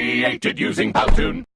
created using Powtoon.